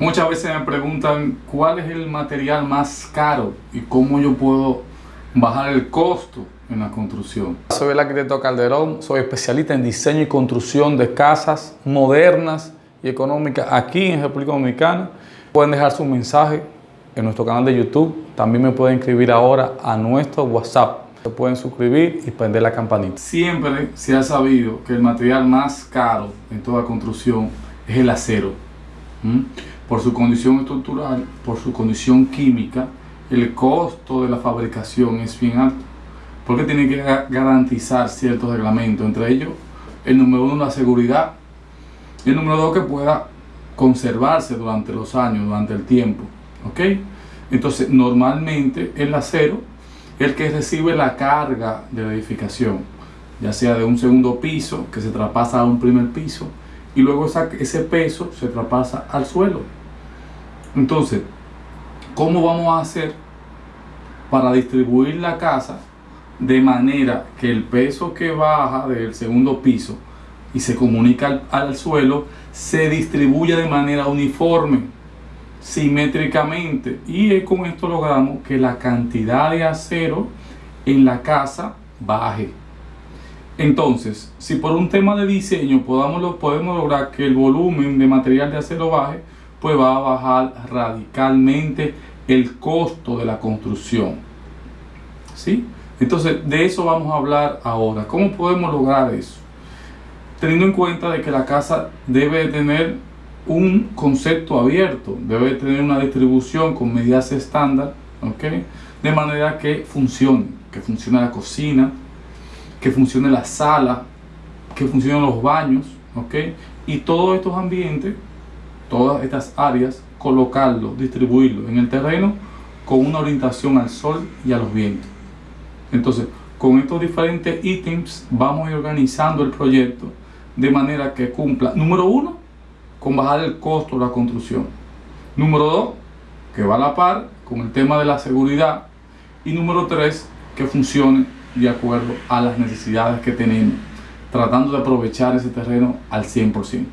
Muchas veces me preguntan cuál es el material más caro y cómo yo puedo bajar el costo en la construcción. Soy el arquitecto Calderón, soy especialista en diseño y construcción de casas modernas y económicas aquí en República Dominicana. Pueden dejar su mensaje en nuestro canal de YouTube. También me pueden escribir ahora a nuestro WhatsApp. Se pueden suscribir y prender la campanita. Siempre se ha sabido que el material más caro en toda construcción es el acero. Por su condición estructural, por su condición química, el costo de la fabricación es bien alto. Porque tiene que garantizar ciertos reglamentos, entre ellos el número uno, la seguridad, y el número dos, que pueda conservarse durante los años, durante el tiempo. ¿Ok? Entonces, normalmente el acero es el que recibe la carga de la edificación, ya sea de un segundo piso que se traspasa a un primer piso y luego ese peso se traspasa al suelo. Entonces, ¿cómo vamos a hacer para distribuir la casa de manera que el peso que baja del segundo piso y se comunica al, suelo se distribuya de manera uniforme, simétricamente y con esto logramos que la cantidad de acero en la casa baje. Entonces, si por un tema de diseño podamos, podemos lograr que el volumen de material de acero baje, pues va a bajar radicalmente el costo de la construcción. ¿Sí? Entonces, de eso vamos a hablar ahora. ¿Cómo podemos lograr eso? Teniendo en cuenta de que la casa debe tener un concepto abierto, debe tener una distribución con medidas estándar, ¿ok? De manera que funcione, que funcione la cocina, que funcione la sala, que funcionen los baños, ¿ok? Y todos estos ambientes, todas estas áreas, colocarlo, distribuirlo en el terreno con una orientación al sol y a los vientos. Entonces, con estos diferentes ítems vamos a ir organizando el proyecto de manera que cumpla, número uno, con bajar el costo de la construcción. Número dos, que va a la par con el tema de la seguridad. Y número tres, que funcione de acuerdo a las necesidades que tenemos, tratando de aprovechar ese terreno al 100%.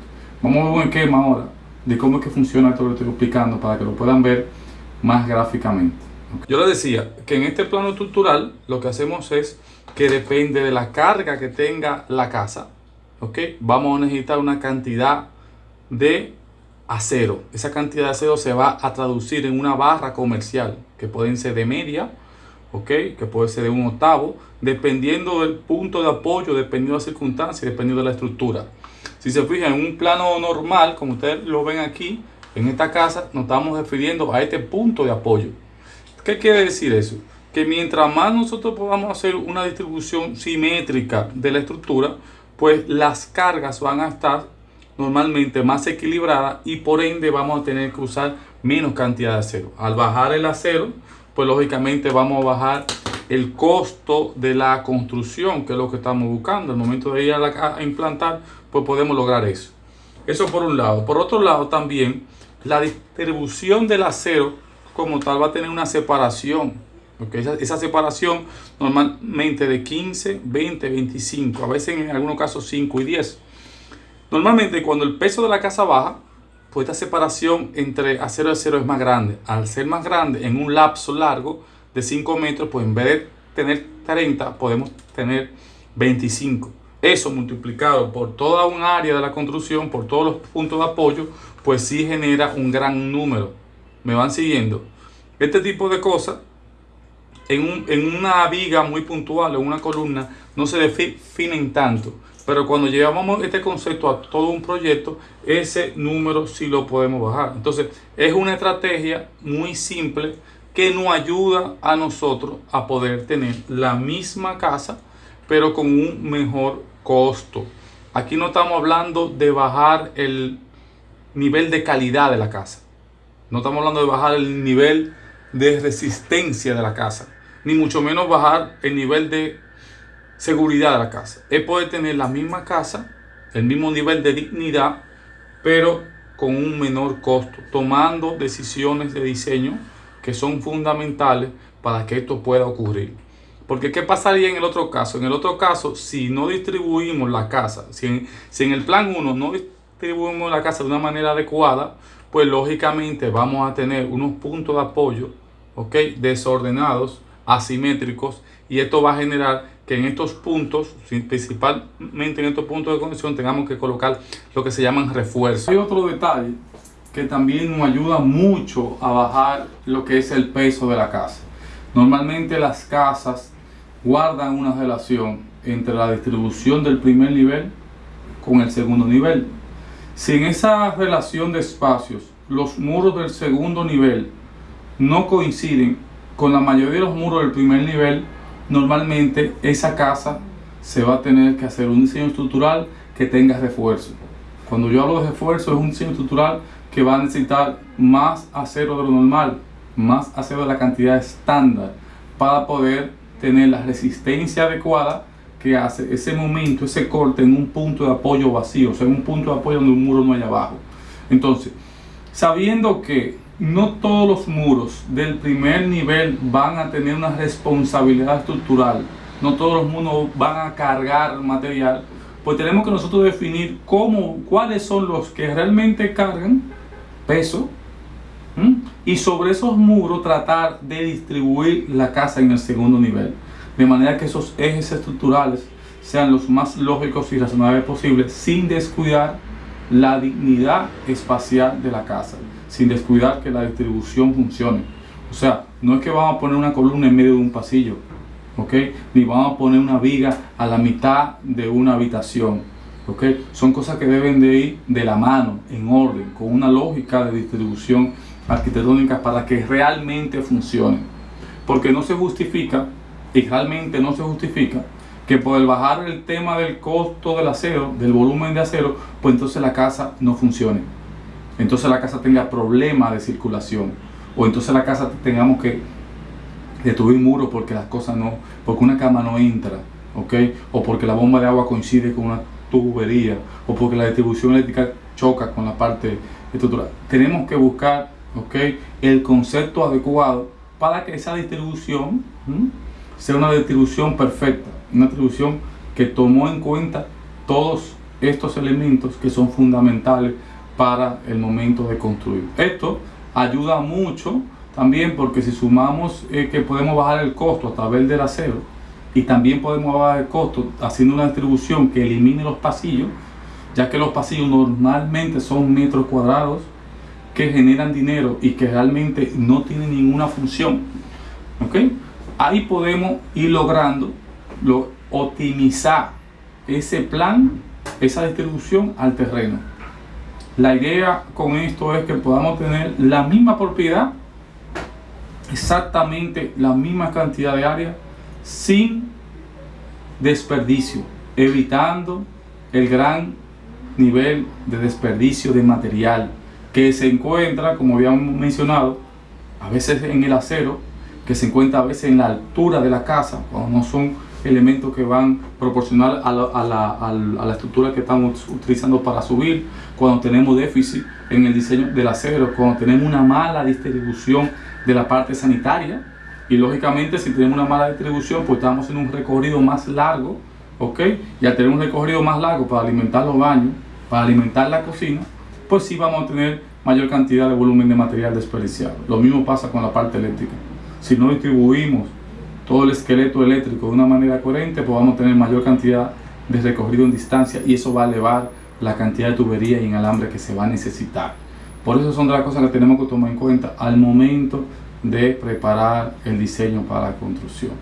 Vamos a ver un esquema ahora de cómo es que funciona esto que estoy explicando para que lo puedan ver más gráficamente. Yo les decía que en este plano estructural lo que hacemos es que depende de la carga que tenga la casa, ¿ok? Vamos a necesitar una cantidad de acero. Esa cantidad de acero se va a traducir en una barra comercial, que pueden ser de media, ¿ok? Que puede ser de un octavo, dependiendo del punto de apoyo, dependiendo de las circunstancias, dependiendo de la estructura. Si se fijan en un plano normal, como ustedes lo ven aquí, en esta casa, nos estamos refiriendo a este punto de apoyo. ¿Qué quiere decir eso? Que mientras más nosotros podamos hacer una distribución simétrica de la estructura, pues las cargas van a estar normalmente más equilibradas y por ende vamos a tener que usar menos cantidad de acero. Al bajar el acero, pues lógicamente vamos a bajar el costo de la construcción, que es lo que estamos buscando. Al momento de ir a, a implantar, pues podemos lograr eso. Eso por un lado. Por otro lado también, la distribución del acero como tal va a tener una separación. porque Esa, separación normalmente de 15, 20, 25, a veces en algunos casos 5 y 10. Normalmente cuando el peso de la casa baja, pues esta separación entre acero y acero es más grande. Al ser más grande en un lapso largo de 5 metros, pues en vez de tener 30, podemos tener 25. Eso multiplicado por toda un área de la construcción, por todos los puntos de apoyo, pues sí genera un gran número me van siguiendo. Este tipo de cosas, en, una viga muy puntual, en una columna, no se definen tanto. Pero cuando llevamos este concepto a todo un proyecto, ese número sí lo podemos bajar. Entonces, es una estrategia muy simple que nos ayuda a nosotros a poder tener la misma casa, pero con un mejor costo. Aquí no estamos hablando de bajar el nivel de calidad de la casa. No estamos hablando de bajar el nivel de resistencia de la casa, ni mucho menos bajar el nivel de seguridad de la casa. Es poder tener la misma casa, el mismo nivel de dignidad, pero con un menor costo, tomando decisiones de diseño que son fundamentales para que esto pueda ocurrir. Porque ¿qué pasaría en el otro caso? En el otro caso, si no distribuimos la casa, si en, si en el plan 1 no distribuimos la casa de una manera adecuada, pues lógicamente vamos a tener unos puntos de apoyo, ¿ok? Desordenados, asimétricos, y esto va a generar que en estos puntos, principalmente en estos puntos de conexión, tengamos que colocar lo que se llaman refuerzos. Hay otro detalle que también nos ayuda mucho a bajar lo que es el peso de la casa. Normalmente las casas guardan una relación entre la distribución del primer nivel con el segundo nivel. Si en esa relación de espacios los muros del segundo nivel no coinciden con la mayoría de los muros del primer nivel, normalmente esa casa se va a tener que hacer un diseño estructural que tenga refuerzo. Cuando yo hablo de refuerzo es un diseño estructural que va a necesitar más acero de lo normal, más acero de la cantidad estándar para poder tener la resistencia adecuada que hace ese momento, ese corte en un punto de apoyo vacío, o sea, en un punto de apoyo donde un muro no hay abajo. Entonces, sabiendo que no todos los muros del primer nivel van a tener una responsabilidad estructural, no todos los muros van a cargar material, pues tenemos que nosotros definir cómo, cuáles son los que realmente cargan peso y sobre esos muros tratar de distribuir la casa en el segundo nivel, de manera que esos ejes estructurales sean los más lógicos y razonables posibles sin descuidar la dignidad espacial de la casa sin descuidar que la distribución funcione. O sea, no es que vamos a poner una columna en medio de un pasillo, ¿ok? Ni vamos a poner una viga a la mitad de una habitación, ¿ok? Son cosas que deben de ir de la mano, en orden, con una lógica de distribución arquitectónica para que realmente funcione. Porque no se justifica, y realmente no se justifica, que por el bajar el tema del costo del acero, del volumen de acero, pues entonces la casa no funcione entonces la casa tenga problemas de circulación o entonces la casa tengamos que destruir muros porque las cosas no, porque una cama no entra, ¿ok? O porque la bomba de agua coincide con una tubería o porque la distribución eléctrica choca con la parte estructural. Tenemos que buscar, ¿ok? El concepto adecuado para que esa distribución sea una distribución perfecta, una distribución que tomó en cuenta todos estos elementos que son fundamentales para el momento de construir. Esto ayuda mucho también porque si sumamos eh, que podemos bajar el costo a través del acero y también podemos bajar el costo haciendo una distribución que elimine los pasillos, ya que los pasillos normalmente son metros cuadrados que generan dinero y que realmente no tienen ninguna función. ¿ok? Ahí podemos ir logrando lo, optimizar ese plan, esa distribución al terreno. La idea con esto es que podamos tener la misma propiedad, exactamente la misma cantidad de área, sin desperdicio, evitando el gran nivel de desperdicio de material que se encuentra, como habíamos mencionado, a veces en el acero, que se encuentra a veces en la altura de la casa, cuando no son elementos que van proporcional a la, estructura que estamos utilizando para subir, cuando tenemos déficit en el diseño del acero, cuando tenemos una mala distribución de la parte sanitaria y lógicamente si tenemos una mala distribución pues estamos en un recorrido más largo, ¿ok? Y al tener un recorrido más largo para alimentar los baños, para alimentar la cocina, pues sí vamos a tener mayor cantidad de volumen de material desperdiciado. Lo mismo pasa con la parte eléctrica. Si no distribuimos todo el esqueleto eléctrico de una manera coherente, pues vamos a tener mayor cantidad de recorrido en distancia y eso va a elevar la cantidad de tubería y en alambre que se va a necesitar. Por eso son de las cosas que tenemos que tomar en cuenta al momento de preparar el diseño para la construcción.